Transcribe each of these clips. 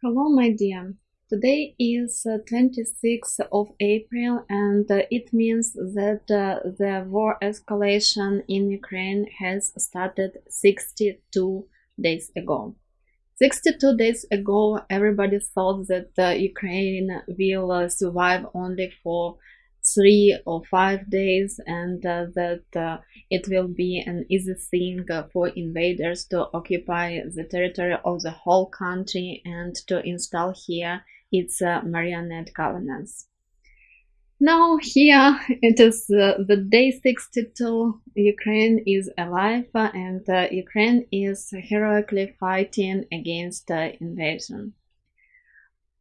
Hello, my dear. Today is uh, 26th of April, and uh, it means that uh, the war escalation in Ukraine has started 62 days ago. 62 days ago, everybody thought that uh, Ukraine will uh, survive only for three or five days and uh, that uh, it will be an easy thing uh, for invaders to occupy the territory of the whole country and to install here its uh, marionette governance. Now here it is uh, the day 62, Ukraine is alive and Ukraine is heroically fighting against invasion.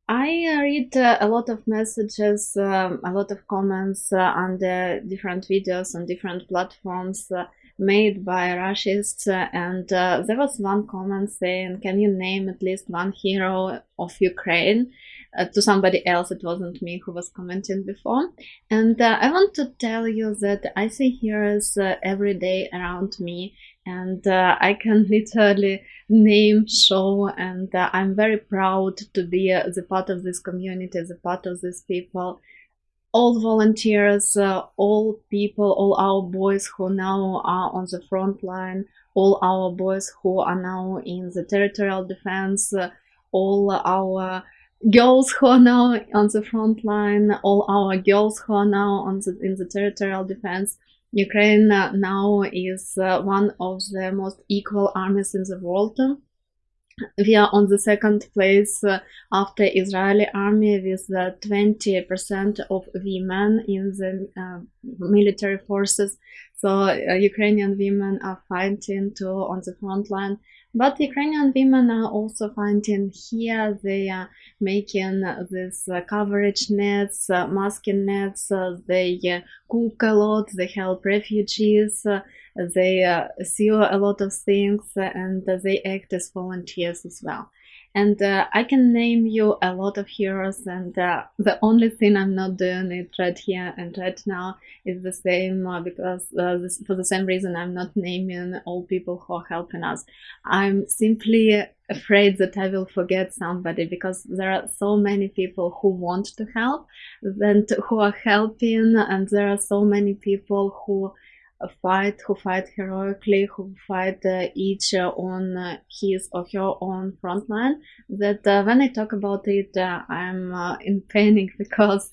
I uh, read uh, a lot of messages, um, a lot of comments uh, the different videos on different platforms uh, made by Rushists, uh, and uh, there was one comment saying, "Can you name at least one hero of Ukraine?" to somebody else, it wasn't me who was commenting before, and I want to tell you that I see heroes every day around me, and I can literally name show and uh, i'm very proud to be uh, the part of this community the part of these people. All volunteers uh, all people all our boys who now are on the front line all our boys who are now in the territorial defense uh, all our girls who are now on the front line all our girls who are now on the in the territorial defense Ukraine uh, now is uh, one of the most equal armies in the world. We are on the second place uh, after Israeli army with 20% of women in the uh, military forces. So uh, Ukrainian women are fighting to on the front line but Ukrainian women are also finding here, they are making this uh, coverage nets, uh, masking nets, uh, they cook a lot, they help refugees, they sew a lot of things, and they act as volunteers as well. And uh, I can name you a lot of heroes, and uh, the only thing I'm not doing it right here and right now is the same uh, because uh, this, for the same reason I'm not naming all people who are helping us. I'm simply afraid that I will forget somebody because there are so many people who want to help and who are helping, and there are so many people who fight who fight heroically who fight uh, each uh, on uh, his or her own front line that uh, when i talk about it uh, i'm uh, in panic because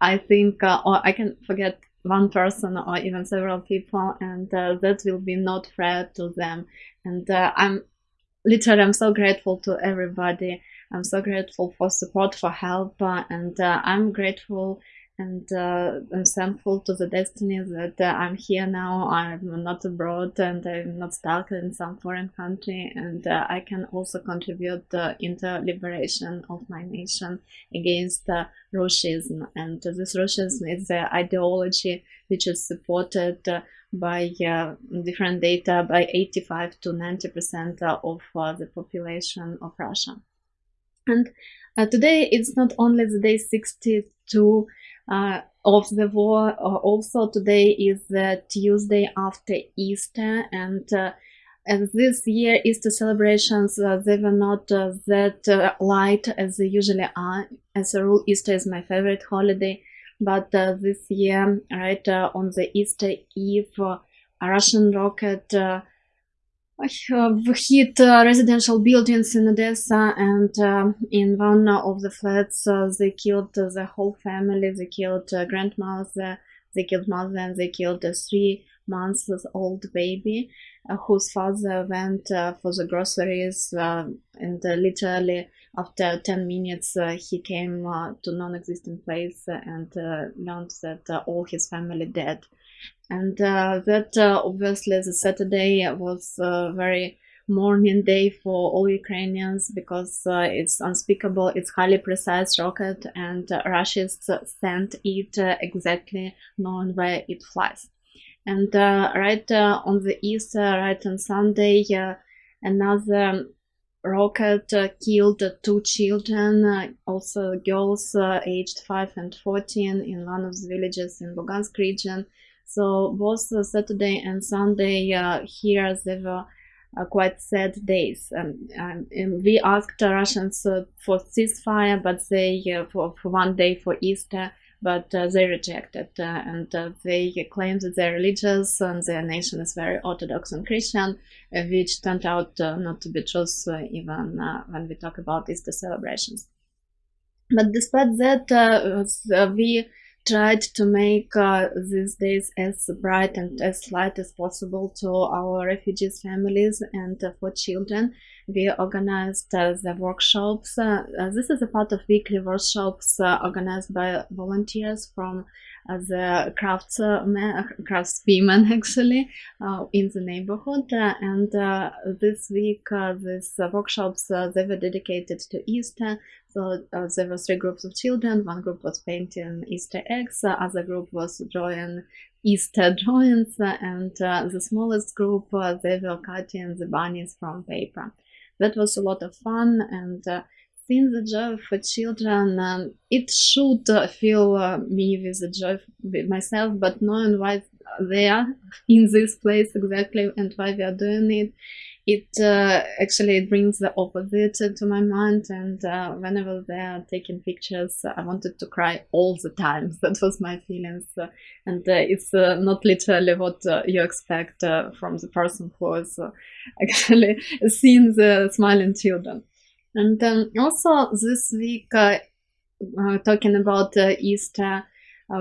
i think or i can forget one person or even several people and that will be not fair to them. And i'm literally i'm so grateful to everybody. I'm so grateful for support for help and i'm grateful and uh, I'm thankful to the destiny that uh, I'm here now. I'm not abroad and I'm not stuck in some foreign country, and uh, I can also contribute uh, in the liberation of my nation against uh. And this Russianism is the ideology which is supported uh, by uh, different data by 85 to 90 percent of the population of Russia. And today it's not only the day 62 uh, of the war. Uh, also, today is the Tuesday after Easter, and uh, and this year Easter celebrations uh, they were not uh, that uh, light as they usually are. As a rule, Easter is my favorite holiday, but this year, right on the Easter Eve, a Russian rocket hit uh, residential buildings in Odessa, and uh, in one of the flats, uh, they killed the whole family. They killed grandmother, they killed mother, and they killed a three months old baby, whose father went for the groceries, and literally after 10 minutes uh, he came uh, to non-existent place and uh, learned that all his family dead and uh, that uh, obviously the Saturday was a very mourning day for all Ukrainians because uh, it's unspeakable, it's highly precise rocket and uh, Russia sent it uh, exactly knowing where it flies. And uh, right on the east, right on Sunday, another rocket killed two children, also girls aged 5 and 14 in one of the villages in Lugansk region so both Saturday and Sunday uh, here they were uh, quite sad days. Um, um, we asked Russians uh, for ceasefire, but they for, for one day for Easter, but uh, they rejected uh, and uh, they claimed that they're religious and their nation is very Orthodox and Christian, which turned out not to be true even when we talk about Easter celebrations. But despite that, we tried to make uh, these days as bright and as light as possible to our refugees families and uh, for children. We organized uh, the workshops uh, uh, this is a part of weekly workshops uh, organized by volunteers from the crafts craftswomen actually in the neighborhood. And this week these workshops they were dedicated to easter. So uh, there were three groups of children. One group was painting Easter eggs, the other group was drawing Easter drawings, and uh, the smallest group uh, they were cutting the bunnies from paper. That was a lot of fun, and uh, seeing the joy for children, um, it should uh, fill uh, me with the joy with myself, but knowing why they are in this place exactly and why we are doing it, it uh, actually it brings the opposite to my mind and uh, whenever they're taking pictures i wanted to cry all the time. That was my feelings and uh, it's uh, not literally what you expect from the person who is actually seeing the smiling children and um, also this week talking about easter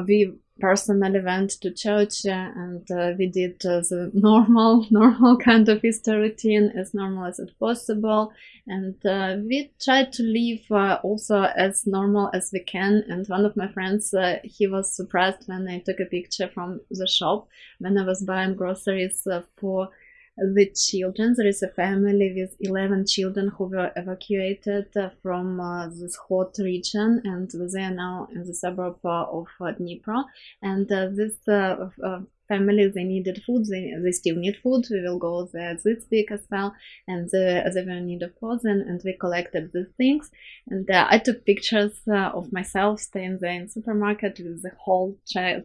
we personally went to church uh, and uh, we did uh, the normal normal kind of Easter routine as normal as it possible. And uh, we tried to live uh, also as normal as we can. And one of my friends uh, he was surprised when I took a picture from the shop when I was buying groceries for the children. There is a family with 11 children who were evacuated from uh, this hot region and they are now in the suburb of Dnipro. And uh, this uh, families they needed food they, they still need food. We will go there this week as well and uh, they were in need of clothing and we collected these things. And uh, i took pictures uh, of myself staying there in supermarket with the whole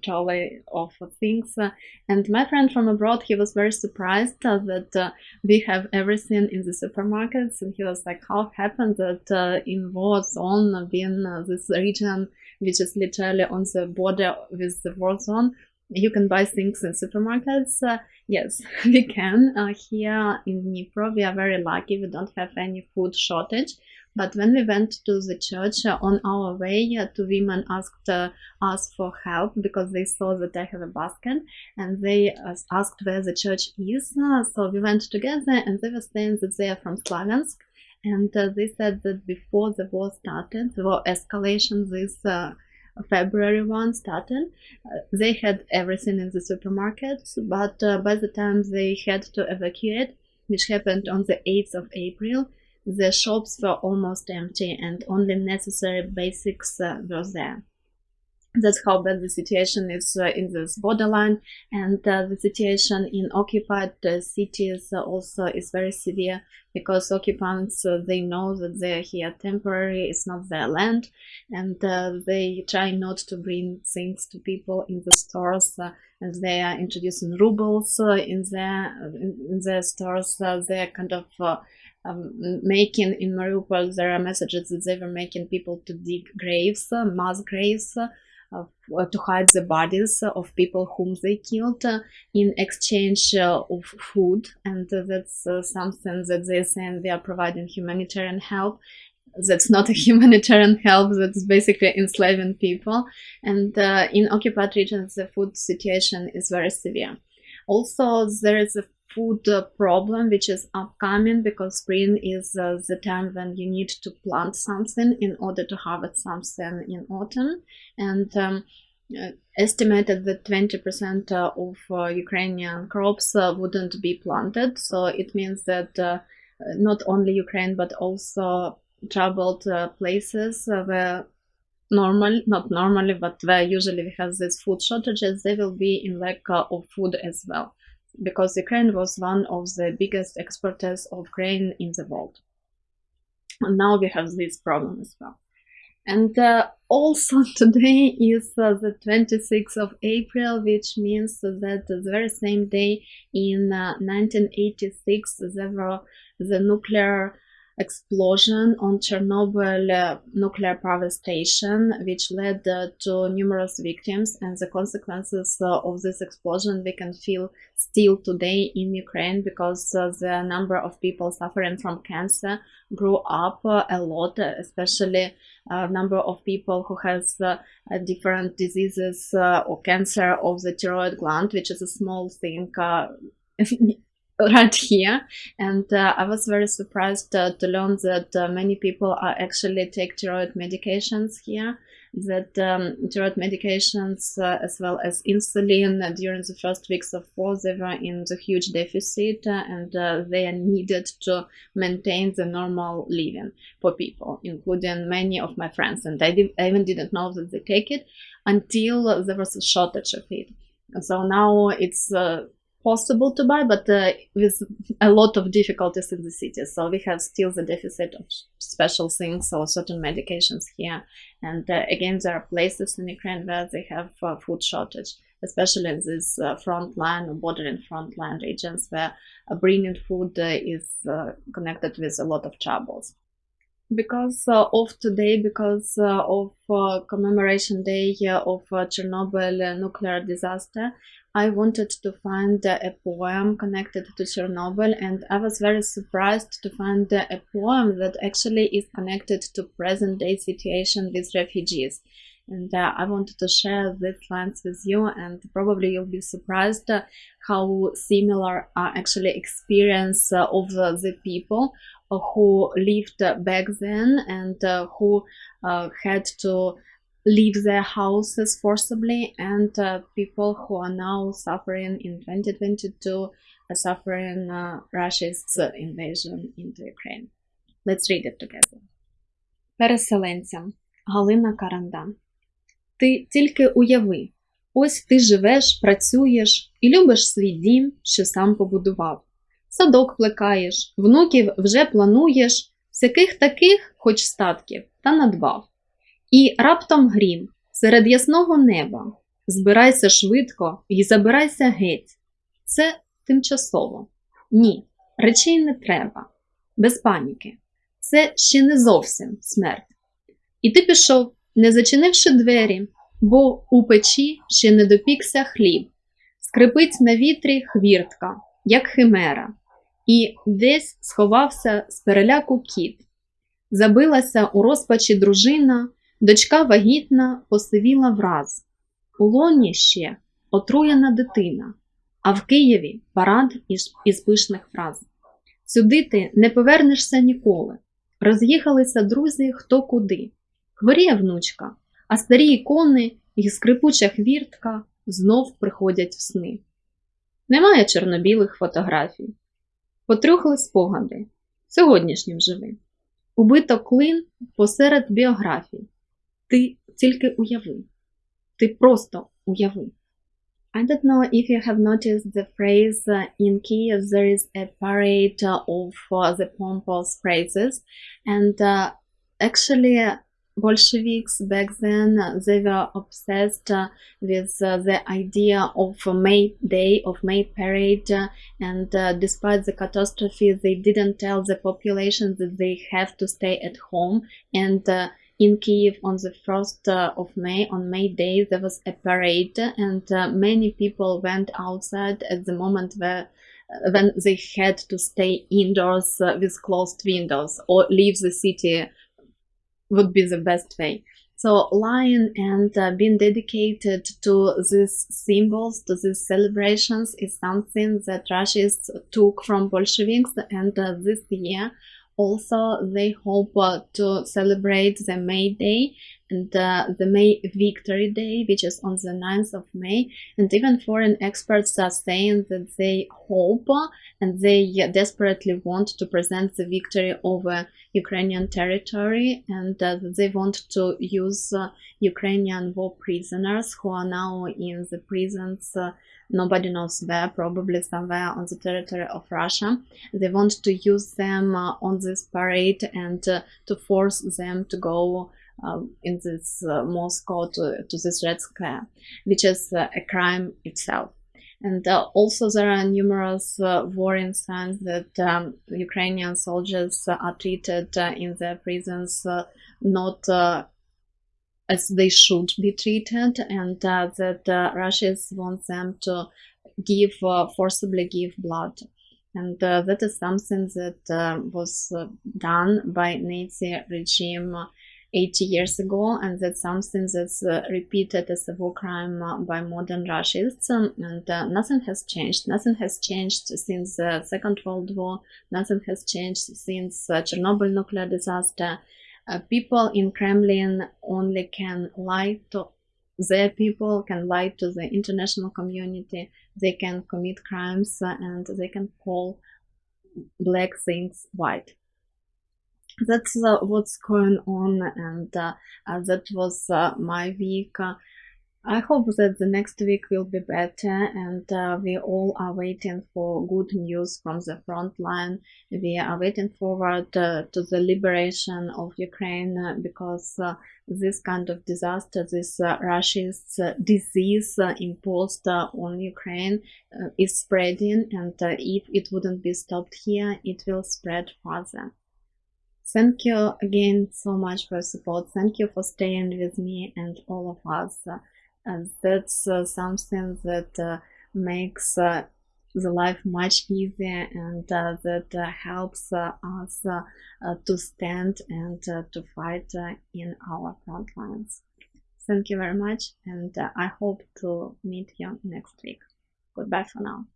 trolley of things. Uh, and my friend from abroad he was very surprised uh, that uh, we have everything in the supermarkets and he was like how happened that in war zone being this region which is literally on the border with the war zone you can buy things in supermarkets. Uh, yes, we can. Uh, here in Dnipro, we are very lucky. We don't have any food shortage. But when we went to the church uh, on our way, uh, two women asked uh, us for help because they saw that I have a basket and they uh, asked where the church is. so we went together and they were saying that they are from Slaviansk. And they said that before the war started, the war escalation, this February one started. Uh, they had everything in the supermarkets, but uh, by the time they had to evacuate, which happened on the 8th of April, the shops were almost empty and only necessary basics uh, were there that's how bad the situation is uh, in this borderline. And uh, the situation in occupied uh, cities also is very severe because occupants uh, they know that they're here temporary it's not their land. And uh, they try not to bring things to people in the stores uh, and they are introducing rubles in their in, their stores. They're kind of um, making in Mariupol, there are messages that they were making people to dig graves, mass graves, to hide the bodies of people whom they killed uh, in exchange uh, of food. And that's something that they're saying they are providing humanitarian help. That's not a humanitarian help that's basically enslaving people. And uh, in occupied regions the food situation is very severe. Also there is a food problem which is upcoming because spring is uh, the time when you need to plant something in order to harvest something in autumn and um, uh, estimated that 20% uh, of uh, Ukrainian crops uh, wouldn't be planted. So it means that uh, not only Ukraine but also troubled places where normal, not normally, but where usually we have these food shortages, they will be in lack of food as well because Ukraine was one of the biggest exporters of grain in the world. And now we have this problem as well. And uh, also today is uh, the 26th of April, which means that the very same day in 1986 there were the nuclear explosion on Chernobyl uh, nuclear power station, which led uh, to numerous victims. And the consequences uh, of this explosion we can feel still today in Ukraine because the number of people suffering from cancer grew up a lot, especially a number of people who has different diseases or cancer of the thyroid gland, which is a small thing right here. And uh, i was very surprised uh, to learn that uh, many people are actually take thyroid medications here that um, thyroid medications uh, as well as insulin uh, during the first weeks of war they were in the huge deficit uh, and they are needed to maintain the normal living for people including many of my friends. And I, did, I even didn't know that they take it until there was a shortage of it. So now it's possible to buy, but uh, with a lot of difficulties in the city. So we have still the deficit of special things or certain medications here. And uh, again, there are places in Ukraine where they have uh, food shortage, especially in these uh, frontline or bordering frontline regions where bringing food uh, is uh, connected with a lot of troubles because uh, of today, because uh, of uh, commemoration day of Chernobyl nuclear disaster, I wanted to find a poem connected to Chernobyl and I was very surprised to find a poem that actually is connected to present day situation with refugees And uh, I wanted to share these lines with you and probably you'll be surprised how similar are actually experience of the people who lived back then and uh, who uh, had to leave their houses forcibly and uh, people who are now suffering in 2022 suffering Russia's invasion into Ukraine. Let's read it together. Переселенцям Галина Каранда. Ти тільки уяви, ось ти живеш, працюєш і любиш свій дім, що сам побудував. садок плекаєш, внуків вже плануєш, всяких таких, хоч статків, та надбав. І раптом грім, серед ясного неба. Збирайся швидко і забирайся геть. Це тимчасово. Ні, речей не треба, без паніки. Це ще не зовсім смерть. І ти пішов, не зачинивши двері, бо у печі ще не допікся хліб, скрипить на вітрі хвіртка, як химера і десь сховався з переляку кіт. Забилася у розпачі дружина, дочка вагітна посивіла враз. У лоні ще отруєна дитина, а в Києві парад із, пишних фраз. Сюди ти не повернешся ніколи. Роз'їхалися друзі хто куди. Хворіє внучка, а старі ікони і скрипуча хвіртка знов приходять в сни. Немає чорнобілих фотографій, Потрюхли спогади. Сьогоднішнім живи. Убито клин посеред біографій. Ти тільки уяви. Ти просто уяви. I don't know if you have noticed the phrase uh, in Kiev there is a parade of uh, the pompous phrases and uh, actually Bolsheviks back then they were obsessed uh, with uh, the idea of May Day of May Parade and uh, despite the catastrophe they didn't tell the population that they have to stay at home. And uh, in Kiev on the 1st uh, of May on May Day there was a parade and uh, many people went outside at the moment where when they had to stay indoors with closed windows or leave the city would be the best way. So lion and uh, being dedicated to these symbols, to these celebrations is something that Russians took from Bolsheviks and uh, this year also they hope uh, to celebrate the May Day and uh, the May Victory Day, which is on the 9th of May. And even foreign experts are saying that they hope and they desperately want to present the victory over Ukrainian territory and uh, they want to use uh, Ukrainian war prisoners who are now in the prisons uh, nobody knows where, probably somewhere on the territory of Russia. They want to use them uh, on this parade and uh, to force them to go in this uh, Moscow to, to this Red Square, which is uh, a crime itself. And uh, also there are numerous uh, worrying signs that um, Ukrainian soldiers are treated uh, in their prisons uh, not uh, as they should be treated, and uh, that Russia wants them to give forcibly give blood. And that is something that was done by Nazi regime 80 years ago, and that's something that's uh, repeated as a war crime uh, by modern Russians. Um, and uh, nothing has changed. Nothing has changed since the Second World War. Nothing has changed since uh, Chernobyl nuclear disaster. Uh, people in Kremlin only can lie to their people, can lie to the international community. They can commit crimes uh, and they can call black things white that's uh, what's going on and uh, uh, that was uh, my week I hope that the next week will be better and uh, we all are waiting for good news from the front line. We are waiting forward uh, to the liberation of Ukraine because this kind of disaster, this Russian disease imposed on Ukraine is spreading and if it wouldn't be stopped here, it will spread further. Thank you again so much for support. Thank you for staying with me and all of us. Uh, that's uh, something that uh, makes uh, the life much easier and uh, that uh, helps us to stand and to fight in our front lines. Thank you very much and I hope to meet you next week. Goodbye for now.